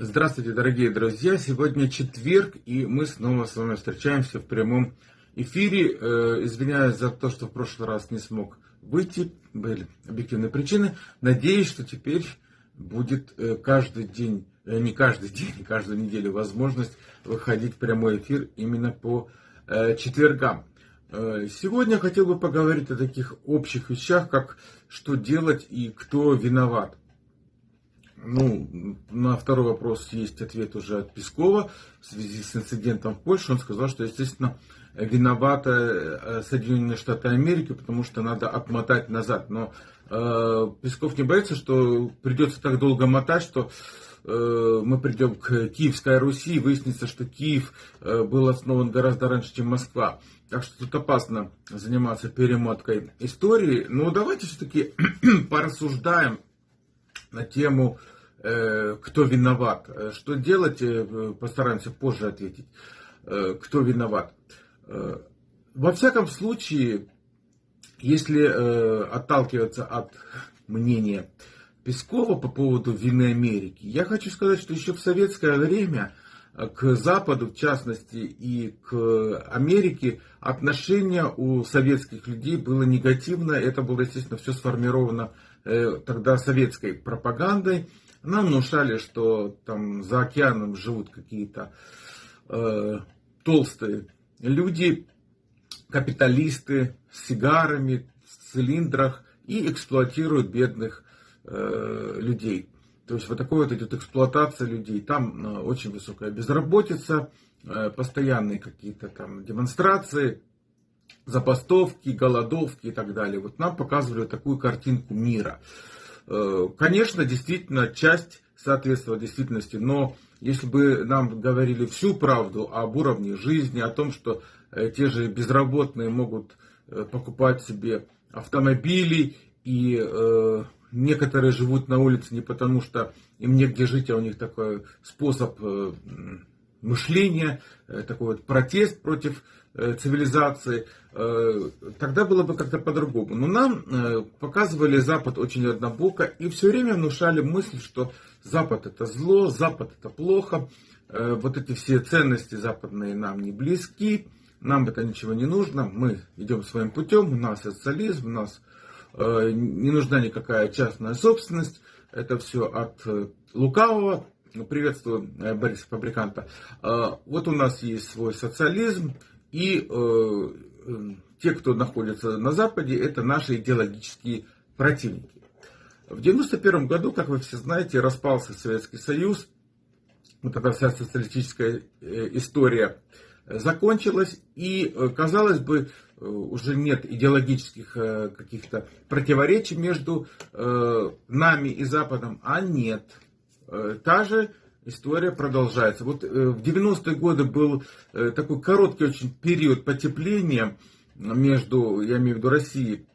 Здравствуйте, дорогие друзья! Сегодня четверг, и мы снова с вами встречаемся в прямом эфире. Э, извиняюсь за то, что в прошлый раз не смог выйти, были объективные причины. Надеюсь, что теперь будет э, каждый день, э, не каждый день, каждую неделю возможность выходить в прямой эфир именно по четвергам. Сегодня хотел бы поговорить о таких общих вещах, как что делать и кто виноват. Ну, на второй вопрос есть ответ уже от Пескова в связи с инцидентом в Польше. Он сказал, что, естественно, виноваты э, Соединенные Штаты Америки, потому что надо отмотать назад. Но э, Песков не боится, что придется так долго мотать, что э, мы придем к Киевской Руси и выяснится, что Киев э, был основан гораздо раньше, чем Москва. Так что тут опасно заниматься перемоткой истории. Но давайте все-таки порассуждаем на тему, э, кто виноват. Э, что делать, э, постараемся позже ответить. Кто виноват. Во всяком случае, если отталкиваться от мнения Пескова по поводу вины Америки, я хочу сказать, что еще в советское время к Западу, в частности, и к Америке отношение у советских людей было негативное. Это было, естественно, все сформировано тогда советской пропагандой. Нам внушали, что там за океаном живут какие-то э, толстые люди, капиталисты с сигарами, в цилиндрах и эксплуатируют бедных э, людей. То есть вот такой вот идет эксплуатация людей. Там э, очень высокая безработица, э, постоянные какие-то там демонстрации, забастовки, голодовки и так далее. Вот нам показывали такую картинку мира. Э, конечно, действительно, часть соответствовала действительности, но если бы нам говорили всю правду об уровне жизни, о том, что э, те же безработные могут э, покупать себе автомобили, и некоторые живут на улице не потому, что им негде жить, а у них такой способ мышления, такой вот протест против Э, цивилизации, э, тогда было бы как-то по-другому. Но нам э, показывали Запад очень однобоко и все время внушали мысль, что Запад это зло, Запад это плохо, вот эти все ценности западные нам не близки, нам это ничего не нужно, мы идем своим путем, у нас социализм, у нас не нужна никакая частная собственность, это все от лукавого, приветствую Бориса Фабриканта. Вот у нас есть свой социализм, и э, э, те, кто находится на Западе, это наши идеологические противники. В 1991 году, как вы все знаете, распался Советский Союз. Вот эта вся социалистическая э, история закончилась. И, э, казалось бы, уже нет идеологических каких-то противоречий между нами и Западом. А нет. Та же история продолжается. Вот э, в 90-е годы был э, такой короткий очень период потепления между, я имею в виду, Россией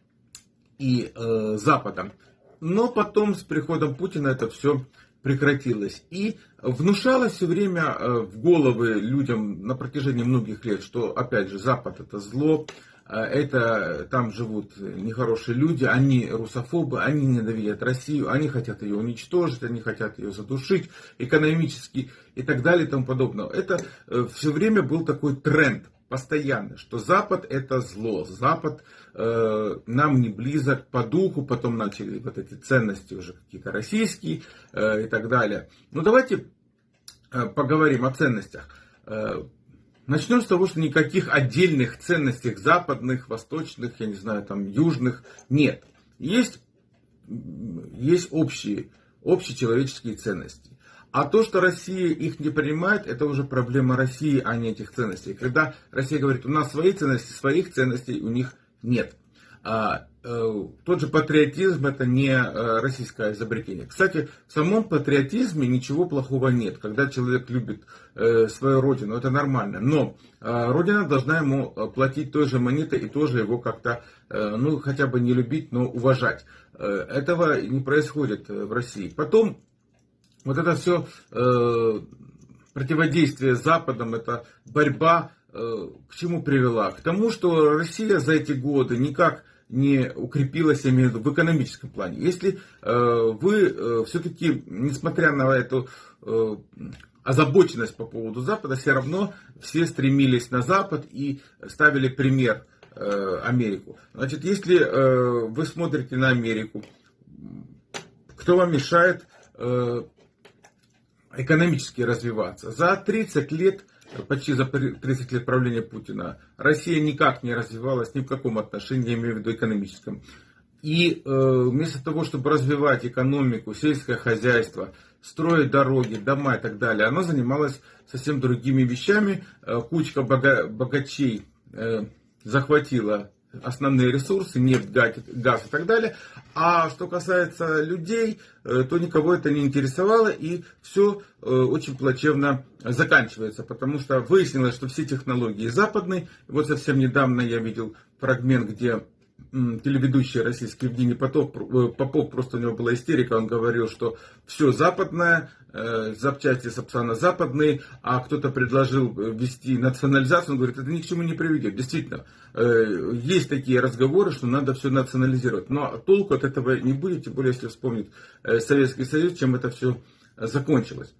и э, Западом. Но потом с приходом Путина это все прекратилось. И внушалось все время в головы людям на протяжении многих лет, что, опять же, Запад это зло, это там живут нехорошие люди, они русофобы, они ненавидят Россию, они хотят ее уничтожить, они хотят ее задушить экономически и так далее и тому подобное. Это э, все время был такой тренд постоянно, что Запад это зло, Запад э, нам не близок по духу, потом начали вот эти ценности уже какие-то российские э, и так далее. Ну давайте э, поговорим о ценностях. Начнем с того, что никаких отдельных ценностей западных, восточных, я не знаю, там южных нет. Есть, есть общие, общечеловеческие ценности. А то, что Россия их не принимает, это уже проблема России, а не этих ценностей. Когда Россия говорит, у нас свои ценности, своих ценностей у них нет. Э, тот же патриотизм это не э, российское изобретение. Кстати, в самом патриотизме ничего плохого нет. Когда человек любит э, свою родину, это нормально. Но родина должна ему платить той же монетой и тоже его как-то, ну, хотя бы не любить, но уважать. Этого не происходит в России. Потом, вот это все противодействие Западом, это борьба к чему привела? К тому, что Россия за эти годы никак не укрепилась, я имею в виду, в экономическом плане. Если вы все-таки, несмотря на эту озабоченность по поводу Запада, все равно все стремились на Запад и ставили пример Америку. Значит, если вы смотрите на Америку, кто вам мешает экономически развиваться? За 30 лет почти за 30 лет правления Путина, Россия никак не развивалась ни в каком отношении, я имею в виду экономическом. И э, вместо того, чтобы развивать экономику, сельское хозяйство, строить дороги, дома и так далее, она занималась совсем другими вещами. Э, кучка бога, богачей э, захватила основные ресурсы, нефть, газ и так далее. А что касается людей, э, то никого это не интересовало и все э, очень плачевно заканчивается, потому что выяснилось, что все технологии западные. Вот совсем недавно я видел фрагмент, где телеведущий российский Евгений Попов, э, Попов, просто у него была истерика, он говорил, что все западное, запчасти Сапсана западные, а кто-то предложил ввести национализацию, он говорит, это ни к чему не приведет. Действительно, э, есть такие разговоры, что надо все национализировать, но толку от этого не будет, тем более, если вспомнить Советский Союз, чем это все закончилось.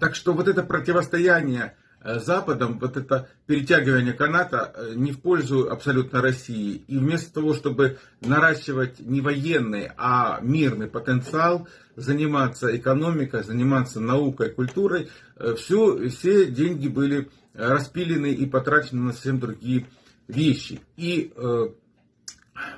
Так что вот это противостояние Э, Западом вот это перетягивание каната э, не в пользу абсолютно России. И вместо того, чтобы наращивать не военный, а мирный потенциал, заниматься экономикой, заниматься наукой, культурой, э, все, все деньги были распилены и потрачены на совсем другие вещи. И э,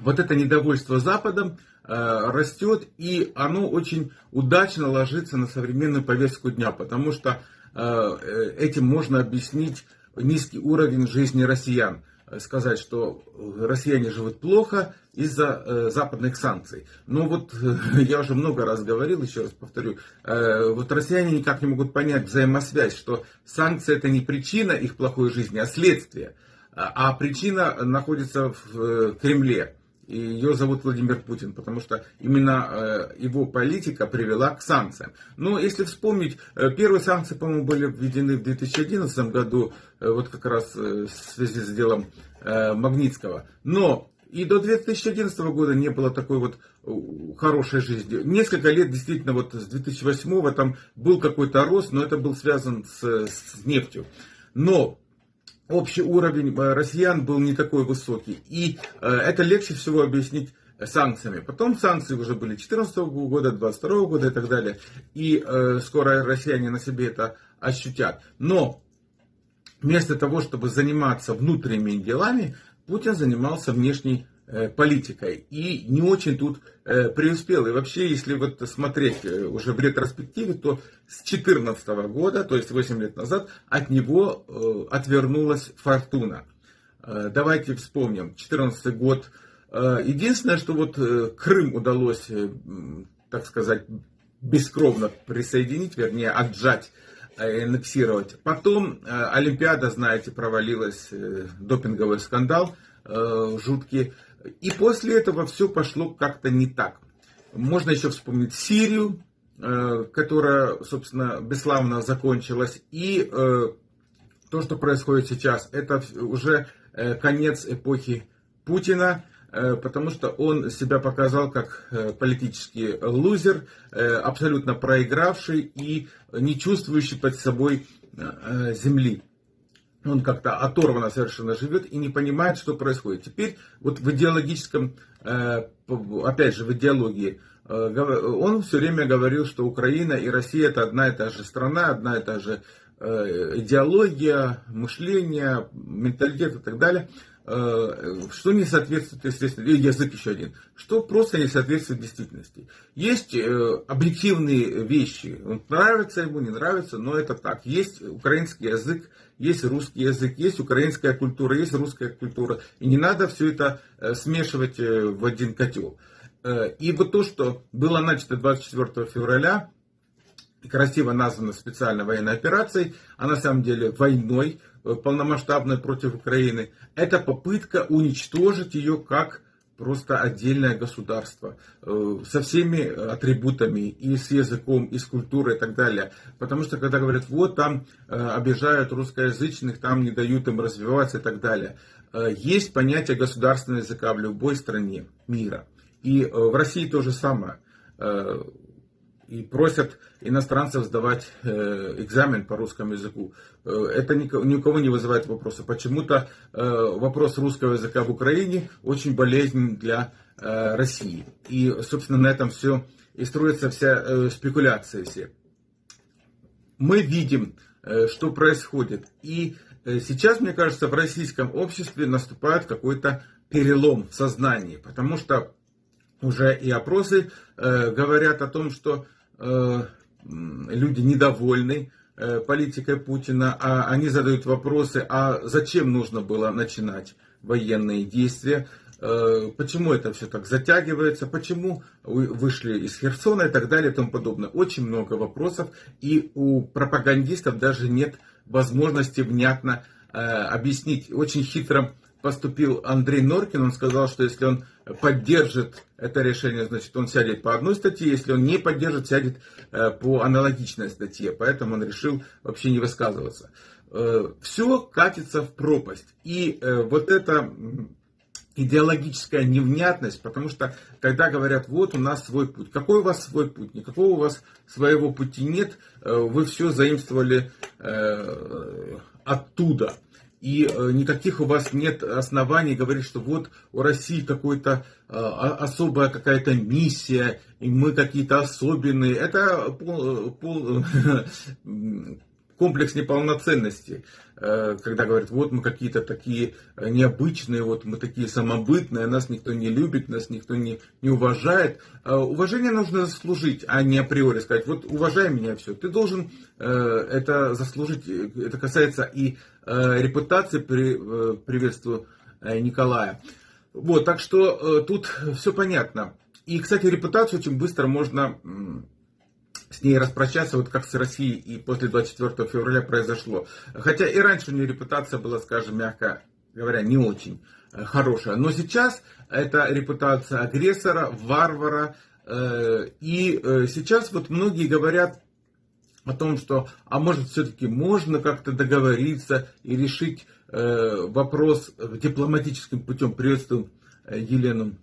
вот это недовольство Западом э, растет, и оно очень удачно ложится на современную повестку дня, потому что Э, этим можно объяснить низкий уровень жизни россиян. Сказать, что россияне живут плохо из-за э, западных санкций. Но вот я уже много раз говорил, еще раз повторю, э, вот россияне никак не могут понять взаимосвязь, что санкции это не причина их плохой жизни, а следствие. А причина находится в Кремле ее зовут Владимир Путин, потому что именно э, его политика привела к санкциям. Но если вспомнить, э, первые санкции, по-моему, были введены в 2011 году, э, вот как раз в связи с делом Магнитского. Но и до 2011 года не было такой вот хорошей жизни. Несколько лет действительно вот с 2008 там был какой-то рост, но это был связан с, с нефтью. Но общий уровень э, россиян был не такой высокий. И э, это легче всего объяснить санкциями. Потом санкции уже были 2014 года, 2022 года и так далее. И э, скоро россияне на себе это ощутят. Но вместо того, чтобы заниматься внутренними делами, Путин занимался внешней политикой и не очень тут э, преуспел. И вообще, если вот смотреть э, уже в ретроспективе, то с 2014 года, то есть 8 лет назад, от него отвернулась фортуна. Давайте вспомним, 2014 год. Единственное, что вот Крым удалось, так сказать, бескровно присоединить, вернее, отжать аннексировать. Потом Олимпиада, знаете, провалилась, допинговый скандал жуткий. И после этого все пошло как-то не так. Можно еще вспомнить Сирию, э, которая, собственно, бесславно закончилась. И э, то, что происходит сейчас, это уже э, конец эпохи Путина, потому что он себя показал как политический лузер, абсолютно проигравший и не чувствующий под собой земли он как-то оторванно совершенно живет и не понимает, что происходит. Теперь вот в идеологическом, э, опять же, в идеологии, э, он все время говорил, что Украина и Россия это одна и та же страна, одна и та же э, идеология, мышление, менталитет и так далее. Что не соответствует, естественно, язык еще один, что просто не соответствует действительности. Есть объективные вещи, нравится ему, не нравится, но это так. Есть украинский язык, есть русский язык, есть украинская культура, есть русская культура, и не надо все это э, смешивать в один котел. И вот то, что было начато 24 февраля, красиво названо специальной военной операцией, а на самом деле войной, Э, полномасштабной против Украины, это попытка уничтожить ее как просто отдельное государство э, со всеми атрибутами и с языком, и с культурой и так далее. Потому что когда говорят, вот там э, обижают русскоязычных, там не дают им развиваться и так далее. есть понятие государственного языка в любой стране мира. И в России то же самое и просят иностранцев сдавать э, экзамен по русскому языку. Э, это ни, у кого не вызывает вопроса. Почему-то э, вопрос русского языка в Украине очень болезнен для России. И, собственно, на этом все и строится вся спекуляция все. Мы видим, что происходит. И сейчас, мне кажется, в российском обществе наступает какой-то перелом в сознании. Потому что уже и опросы э, говорят о том, что люди недовольны э, политикой Путина, а они задают вопросы, а зачем нужно было начинать военные действия, э, почему это все так затягивается, почему вышли из Херсона и так далее и тому подобное. Очень много вопросов, и у пропагандистов даже нет возможности внятно объяснить. Очень хитро поступил Андрей Норкин, он сказал, что если он поддержит это решение, значит, он сядет по одной статье, если он не поддержит, сядет э, по аналогичной статье. Поэтому он решил вообще не высказываться. Э, Все катится в пропасть. И э, вот это идеологическая невнятность, потому что когда говорят, вот у нас свой путь. Какой у вас свой путь? Никакого у вас своего пути нет. Вы все заимствовали оттуда. И э, никаких у вас нет оснований говорить, что вот у России какой-то э, особая какая-то миссия, и мы какие-то особенные. Это пол, пол, комплекс неполноценности, э, когда говорят, вот мы какие-то такие необычные, вот мы такие самобытные, нас никто не любит, нас никто не, не уважает. Уважение нужно заслужить, а не априори сказать, вот уважай меня, все. Ты должен это заслужить, это касается и репутации, при, приветствую Николая. Вот, так что тут все понятно. И, кстати, репутацию очень быстро можно с ней распрощаться, вот как с Россией и после 24 февраля произошло. Хотя и раньше у нее репутация была, скажем, мягко говоря, не очень э, хорошая. Но сейчас это репутация агрессора, варвара. Э, и э, сейчас вот многие говорят о том, что, а может, все-таки можно как-то договориться и решить вопрос дипломатическим путем. Приветствую Елену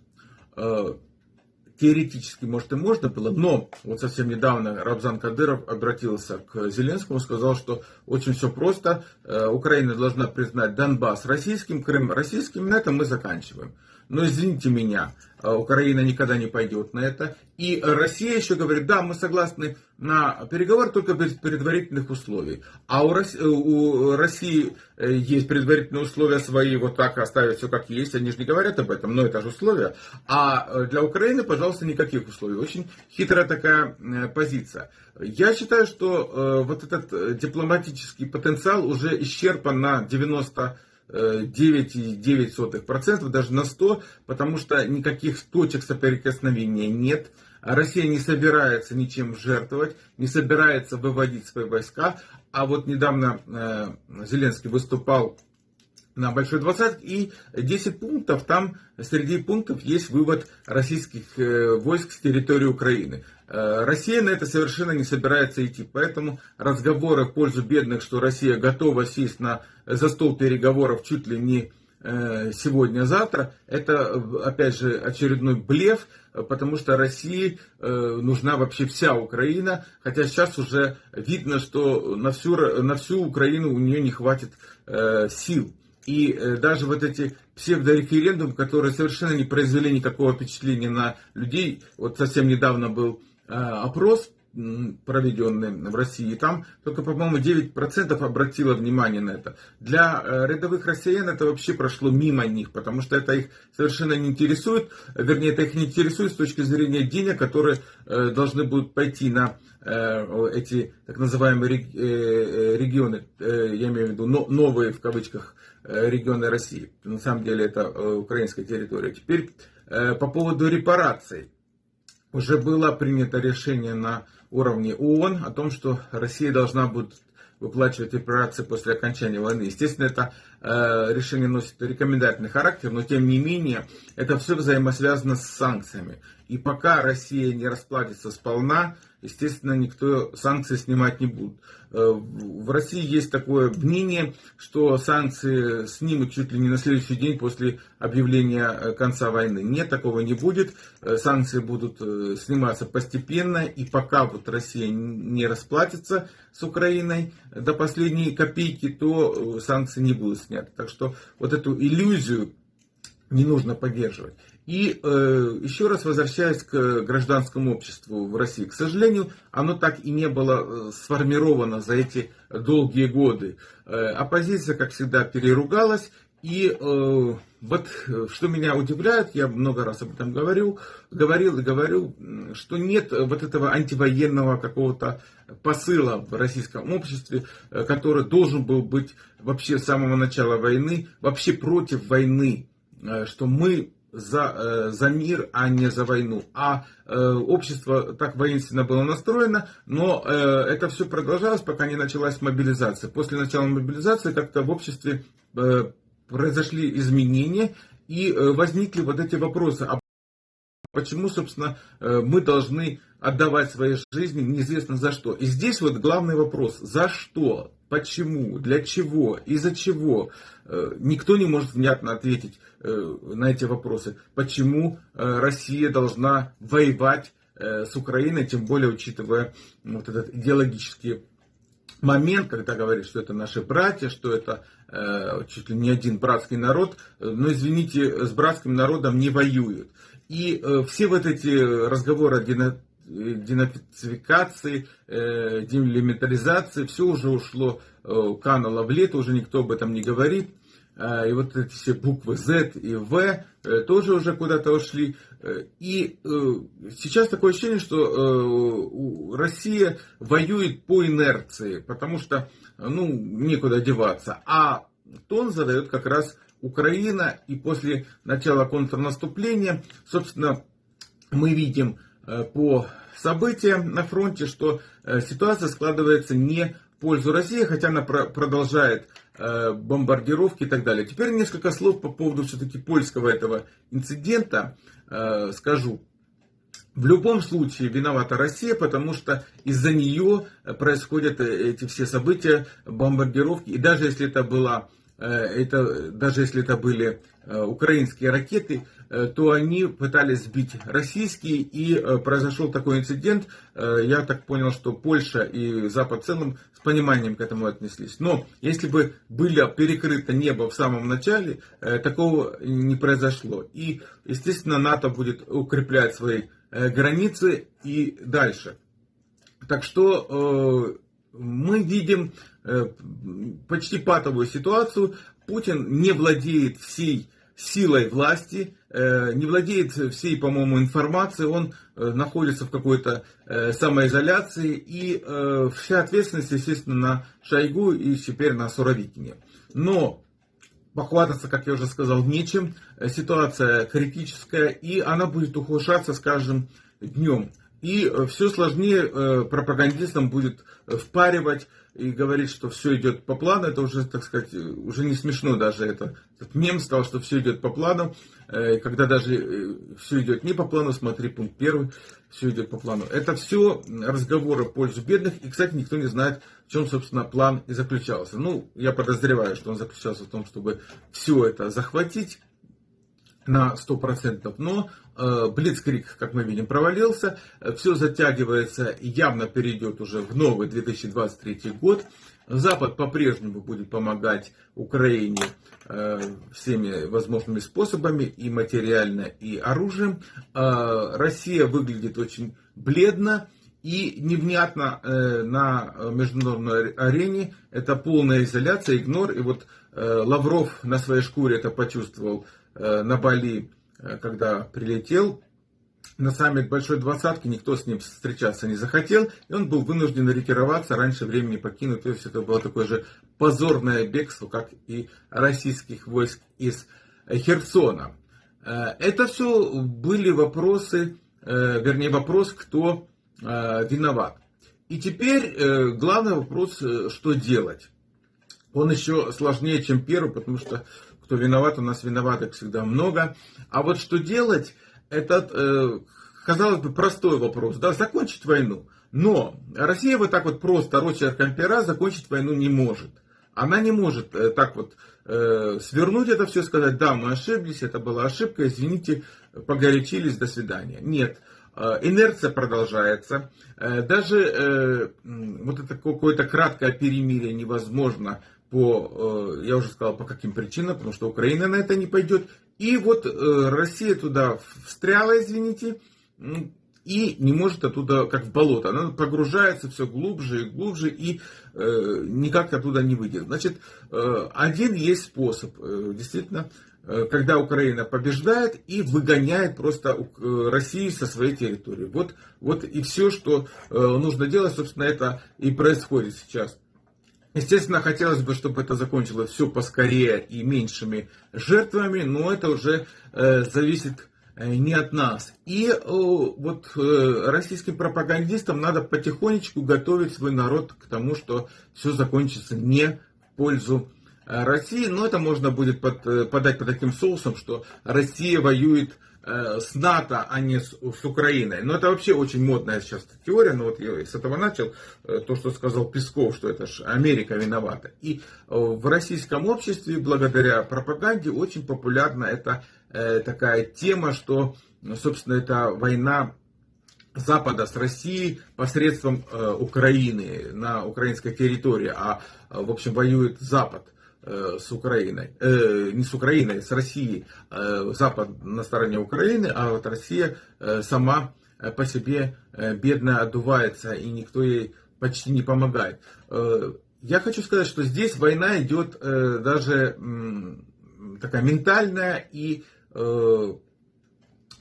теоретически, может, и можно было, но вот совсем недавно Рабзан Кадыров обратился к Зеленскому, сказал, что очень все просто, э, Украина должна признать Донбасс российским, Крым российским, на этом мы заканчиваем. Но извините меня, э, Украина никогда не пойдет на это. И Россия еще говорит, да, мы согласны на переговоры только без предварительных условий. А у России, у России есть предварительные условия свои, вот так оставить все как есть. Они же не говорят об этом, но это же условия. А для Украины, пожалуйста, никаких условий. Очень хитрая такая э, позиция. Я считаю, что э, вот этот дипломатический потенциал уже исчерпан на 90 9,9%, даже на 100, потому что никаких точек соприкосновения нет. Россия не собирается ничем жертвовать, не собирается выводить свои войска. А вот недавно э, Зеленский выступал на Большой двадцатке и 10 пунктов, там среди пунктов есть вывод российских э, войск с территории Украины. Э, Россия на это совершенно не собирается идти, поэтому разговоры в пользу бедных, что Россия готова сесть на, за стол переговоров чуть ли не э, сегодня-завтра, это опять же очередной блеф, потому что России нужна вообще вся Украина, хотя сейчас уже видно, что на всю, на всю Украину у нее не хватит сил. И э, даже вот эти псевдореферендумы, которые совершенно не произвели никакого впечатления на людей. Вот совсем недавно был э, опрос проведенный в России, там только, по-моему, 9% обратило внимание на это. Для э, рядовых россиян это вообще прошло мимо них, потому что это их совершенно не интересует, вернее, это их не интересует с точки зрения денег, которые должны будут пойти на эти так называемые регионы, я имею в виду новые в кавычках Э, регионы России. На самом деле это э, украинская территория. Теперь э, по поводу репараций. Уже было принято решение на уровне ООН о том, что Россия должна будет выплачивать репарации после окончания войны. Естественно, это э, решение носит рекомендательный характер, но тем не менее это все взаимосвязано с санкциями. И пока Россия не расплатится сполна, естественно, никто санкции снимать не будет. Э, в России есть такое мнение, что санкции снимут чуть ли не на следующий день после объявления э, конца войны. Нет, такого не будет. Э, санкции будут сниматься постепенно, и пока вот Россия не расплатится с Украиной до последней копейки, то санкции не будут сняты. Так что вот эту иллюзию не нужно поддерживать. И э, еще раз возвращаясь к гражданскому обществу в России, к сожалению, оно так и не было э, сформировано за эти долгие годы. Э, оппозиция, как всегда, переругалась. И э, вот что меня удивляет, я много раз об этом говорил, говорил и говорю, что нет вот этого антивоенного какого-то посыла в российском обществе, э, который должен был быть вообще с самого начала войны, вообще против войны Э, что мы за, э, за мир, а не за войну. А э, общество так воинственно было настроено, но э, это все продолжалось, пока не началась мобилизация. После начала мобилизации как-то в обществе э, произошли изменения и э, возникли вот эти вопросы. А почему, собственно, э, мы должны отдавать свои жизни неизвестно за что? И здесь вот главный вопрос, за что? Почему? Для чего? Из-за чего? Э, никто не может внятно ответить э, на эти вопросы. Почему э, Россия должна воевать с Украиной, тем более учитывая вот этот идеологический момент, когда говорит, что это наши братья, что это чуть ли не один братский народ, но извините, с братским народом не воюют. И все вот эти разговоры о денацификации, э, демилитаризации, все уже ушло, э, кануло в лето, уже никто об этом не говорит. Э, и вот эти все буквы Z и V тоже уже куда-то ушли. И сейчас такое ощущение, что Россия воюет по инерции, потому что ну, некуда деваться. А тон задает как раз Украина. И после начала контрнаступления, собственно, мы видим Э, по событиям на фронте, что э, ситуация складывается не в пользу России, хотя она продолжает э, бомбардировки и так далее. Теперь несколько слов по поводу все-таки польского этого инцидента скажу. В любом случае виновата Россия, потому что из-за нее происходят эти все события, бомбардировки. И даже если это была это, даже если это были украинские ракеты, Э, то они пытались сбить российские, и э, произошел такой инцидент. Э, я так понял, что Польша и Запад в целом с пониманием к этому отнеслись. Но если бы было перекрыто небо в самом начале, такого не произошло. И, естественно, НАТО будет укреплять свои границы и дальше. Так что мы видим почти патовую ситуацию. Путин не владеет всей силой власти, э, не владеет всей, по-моему, информацией, он э, находится в какой-то э, самоизоляции, и вся ответственность, естественно, на Шойгу и теперь на Суровикине. Но похвастаться, как я уже сказал, нечем, ситуация критическая, и она будет ухудшаться с каждым днем. И все сложнее пропагандистам будет впаривать и говорит, что все идет по плану, это уже, так сказать, уже не смешно даже. Это, этот мем стал, что все идет по плану. Э, когда даже э, все идет не по плану, смотри пункт первый, все идет по плану. Это все разговоры в пользу бедных. И, кстати, никто не знает, в чем, собственно, план и заключался. Ну, я подозреваю, что он заключался в том, чтобы все это захватить на 100%, но э, Блицкрик, как мы видим, провалился, все затягивается явно перейдет уже в новый 2023 год. Запад по-прежнему будет помогать Украине э, всеми возможными способами, и материально, и оружием. Э, Россия выглядит очень бледно и невнятно э, на международной арене. Это полная изоляция, игнор. И вот э, Лавров на своей шкуре это почувствовал Э, на Бали, э, когда прилетел на саммит Большой Двадцатки, никто с ним встречаться не захотел, и он был вынужден ретироваться, раньше времени покинуть. То есть это было такое же позорное бегство, как и российских войск из Херсона. Э, это все были вопросы, вернее вопрос, кто виноват. И теперь главный вопрос, что делать. Он еще сложнее, чем первый, потому что кто виноват, у нас виноватых всегда много. А вот что делать, это, э, казалось бы, простой вопрос. Да, закончить войну. Но Россия вот так вот просто рочерком пера закончить войну не может. Она не может э, так вот э, свернуть это все, сказать, да, мы ошиблись, это была ошибка, извините, погорячились, до свидания. Нет, инерция продолжается. Даже вот это какое-то краткое перемирие невозможно по, э, я уже сказал, по каким причинам, потому что Украина на это не пойдет. И вот э, Россия туда встряла, извините, и не может оттуда, как в болото, она погружается все глубже и глубже и э, никак оттуда не выйдет. Значит, один есть способ, действительно, когда Украина побеждает и выгоняет просто Россию со своей территории. Вот, вот и все, что нужно делать, собственно, это и происходит сейчас. Естественно, хотелось бы, чтобы это закончилось все поскорее и меньшими жертвами, но это уже э, зависит Э, не от нас. И э, вот э, российским пропагандистам надо потихонечку готовить свой народ к тому, что все закончится не в пользу России. Но это можно будет под, подать под таким соусом, что Россия воюет с НАТО, а не с, с Украиной. Но это вообще очень модная сейчас теория. Но вот я с этого начал. То, что сказал Песков, что это же Америка виновата. И в российском обществе, благодаря пропаганде, очень популярна эта Э, такая тема, что, собственно, это война Запада с Россией посредством э, Украины на украинской территории, а, в общем, воюет Запад э, с Украиной, э, не с Украиной, с Россией. Э, Запад на стороне Украины, а вот Россия э, сама по себе э, бедно отдувается, и никто ей почти не помогает. Э, я хочу сказать, что здесь война идет э, даже э, такая ментальная и Э,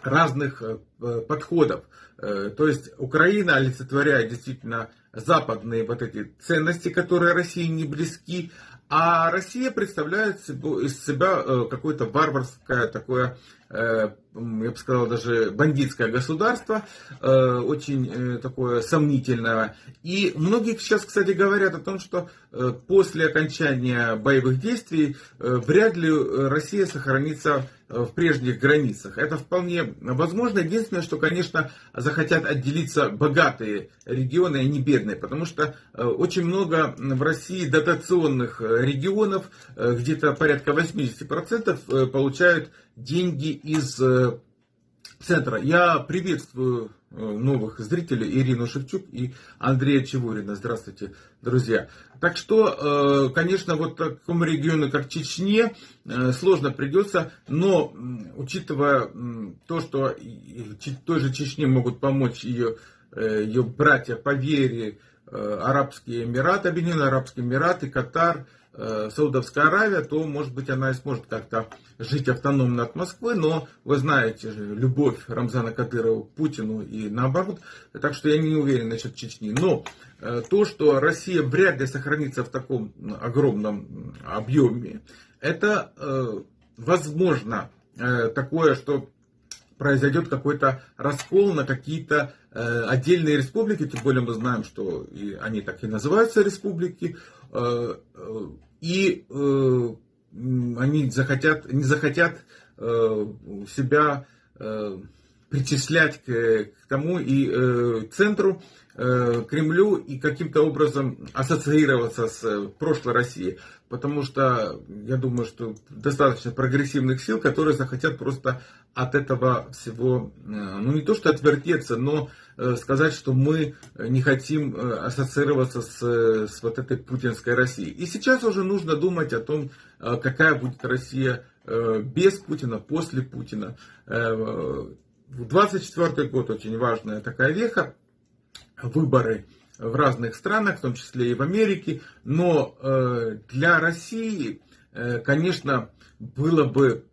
разных э, подходов. Э, то есть Украина олицетворяет действительно западные вот эти ценности, которые России не близки, а Россия представляет из себя какое-то варварское такое Э, я бы сказал, даже бандитское государство, э, очень э, такое сомнительное. И многие сейчас, кстати, говорят о том, что после окончания боевых действий вряд ли Россия сохранится в прежних границах. Это вполне возможно. Единственное, что, конечно, захотят отделиться богатые регионы, а не бедные, потому что очень много в России дотационных регионов, где-то порядка 80% получают деньги из э, центра. Я приветствую э, новых зрителей Ирину Шевчук и Андрея Чевурина. Здравствуйте, друзья. Так что, э, конечно, вот такому региону, как Чечне, сложно придется, но учитывая то, что той же Чечне могут помочь ее, ее братья по вере, Арабские Эмираты, Объединенные Арабские Эмираты, Катар, Саудовская Аравия, то, может быть, она и сможет как-то жить автономно от Москвы, но вы знаете же, любовь Рамзана Кадырова к Путину и наоборот, так что я не уверен насчет Чечни. Но э, то, что Россия вряд ли сохранится в таком огромном объеме, это э, возможно такое, что произойдет какой-то раскол на какие-то отдельные республики, тем более мы знаем, что они так и называются республики, и э, они захотят, не захотят э, себя э, причислять к, к тому и э, центру, э, Кремлю и каким-то образом ассоциироваться с э, прошлой Россией. Потому что я думаю, что достаточно прогрессивных сил, которые захотят просто от этого всего, э, ну не то что отвертеться, но э, сказать, что мы не хотим ассоциироваться с, с вот этой путинской Россией. И сейчас уже нужно думать о том, какая будет Россия без Путина, после Путина. 24 год очень важная такая веха, выборы в разных странах, в том числе и в Америке, но э, для России, э, конечно, было бы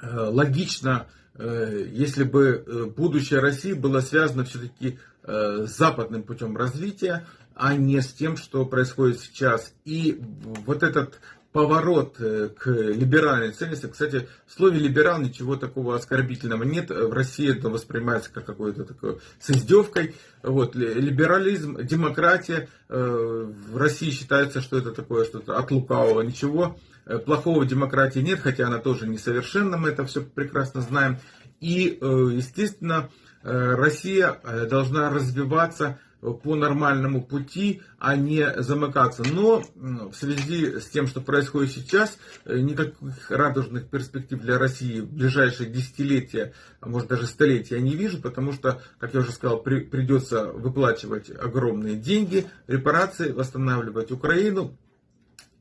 э, логично, если бы будущее России было связано все-таки с западным путем развития, а не с тем, что происходит сейчас. И вот этот поворот э, к либеральной ценности. Кстати, в слове либерал ничего такого оскорбительного нет. В России это воспринимается как какое-то такое с издевкой. Вот, либерализм, демократия. Э, в России считается, что это такое что-то от лукавого. Ничего э, плохого в демократии нет, хотя она тоже несовершенна, мы это все прекрасно знаем. И, естественно, Россия должна развиваться по нормальному пути, а не замыкаться. Но в связи с тем, что происходит сейчас, э, никаких радужных перспектив для России в ближайшие десятилетия, а может даже столетия я не вижу, потому что, как я уже сказал, при, придется выплачивать огромные деньги, репарации, восстанавливать Украину.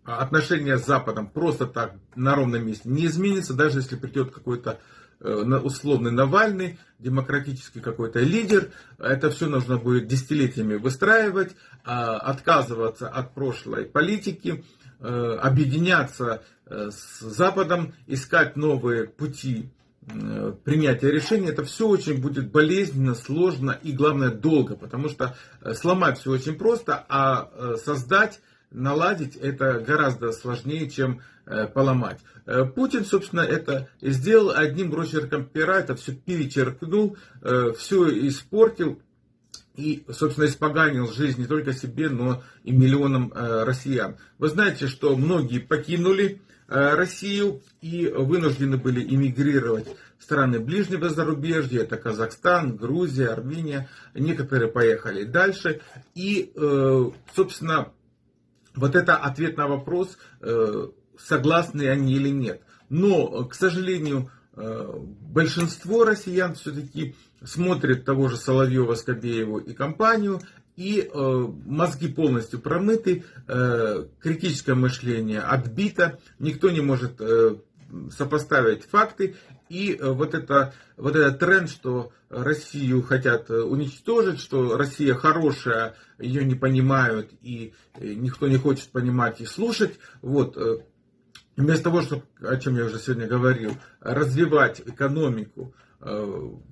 А отношения с Западом просто так на ровном месте не изменится, даже если придет какой-то условный Навальный, демократический какой-то лидер. Это все нужно будет десятилетиями выстраивать, а, отказываться от прошлой политики, э, объединяться э, с Западом, искать новые пути принятия решений, это все очень будет болезненно, сложно и, главное, долго, потому что сломать все очень просто, а создать наладить это гораздо сложнее, чем э, поломать. Э, Путин, собственно, это сделал одним росчерком пера, это все перечеркнул, э, все испортил и, собственно, испоганил жизнь не только себе, но и миллионам россиян. Вы знаете, что многие покинули Россию и вынуждены были эмигрировать в страны ближнего зарубежья, это Казахстан, Грузия, Армения, некоторые поехали дальше. И, собственно, вот это ответ на вопрос, э, согласны они или нет. Но, к сожалению, э, большинство россиян все-таки смотрят того же Соловьева, Скобееву и компанию, и э, мозги полностью промыты, критическое мышление отбито, никто не может сопоставить факты. И э, вот, это, вот этот тренд, что Россию хотят э, уничтожить, что Россия хорошая, ее не понимают, и э, никто не хочет понимать и слушать. Вот, вместо того, чтобы, о чем я уже сегодня говорил, развивать экономику,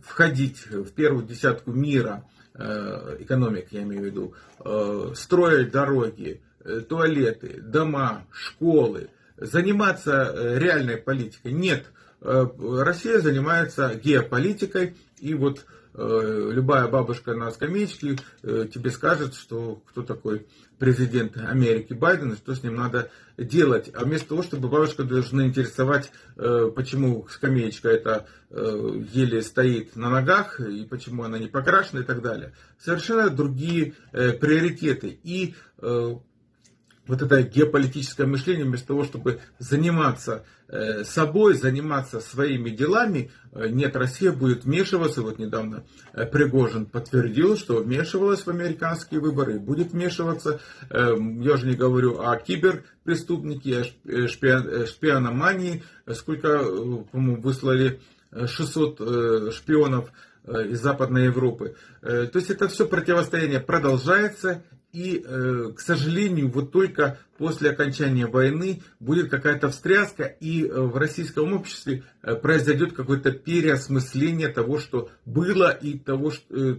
входить в первую десятку мира, экономик я имею в виду, строить дороги, туалеты, дома, школы, заниматься реальной политикой. Нет, Россия занимается геополитикой, и вот э, любая бабушка на скамеечке тебе скажет, что кто такой президент Америки Байден, и что с ним надо делать. А вместо того, чтобы бабушка должна интересовать, почему скамеечка это еле стоит на ногах, и почему она не покрашена и так далее. Совершенно другие приоритеты. И вот это геополитическое мышление, вместо того, чтобы заниматься э, собой, заниматься своими делами, э, нет, Россия будет вмешиваться. Вот недавно э, Пригожин подтвердил, что вмешивалась в американские выборы будет вмешиваться. Я уже не говорю о киберпреступнике, о шпиономании. Сколько, по-моему, выслали 600 шпионов из Западной Европы. То есть это все противостояние продолжается и, э, к сожалению, вот только после окончания войны будет какая-то встряска, и э, в российском обществе э, произойдет какое-то переосмысление того, что было, и того,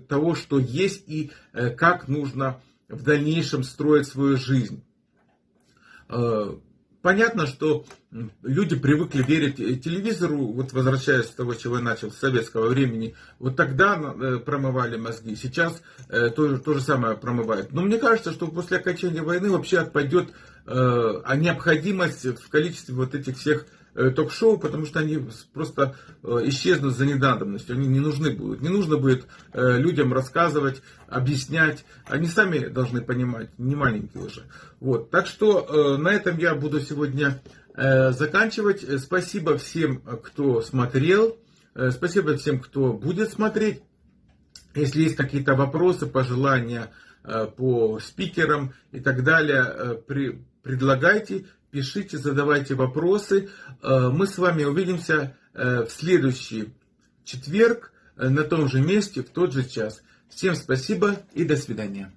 того что есть, и как нужно в дальнейшем строить свою жизнь. Понятно, что люди привыкли верить телевизору, вот возвращаясь с того, чего я начал, с советского времени, вот тогда э, промывали мозги, сейчас э, то, то же самое промывают. Но мне кажется, что после окончания войны вообще отпадет э, необходимость в количестве вот этих всех Э, ток-шоу, потому что они просто э, исчезнут за недавностью, они не нужны будут. Не нужно будет э, людям рассказывать, объяснять, они сами должны понимать, не маленькие уже. Вот. Так что на этом я буду сегодня заканчивать. Спасибо всем, кто смотрел, спасибо всем, кто будет смотреть. Если есть какие-то вопросы, пожелания по спикерам и так далее, предлагайте пишите, задавайте вопросы. Э, мы с вами увидимся э, в следующий четверг э, на том же месте, в тот же час. Всем спасибо и до свидания.